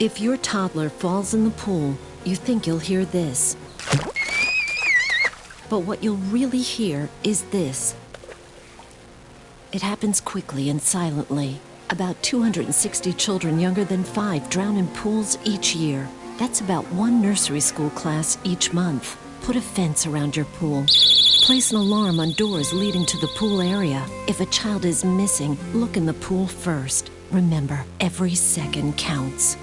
If your toddler falls in the pool, you think you'll hear this. But what you'll really hear is this. It happens quickly and silently. About 260 children younger than five drown in pools each year. That's about one nursery school class each month. Put a fence around your pool. Place an alarm on doors leading to the pool area. If a child is missing, look in the pool first. Remember, every second counts.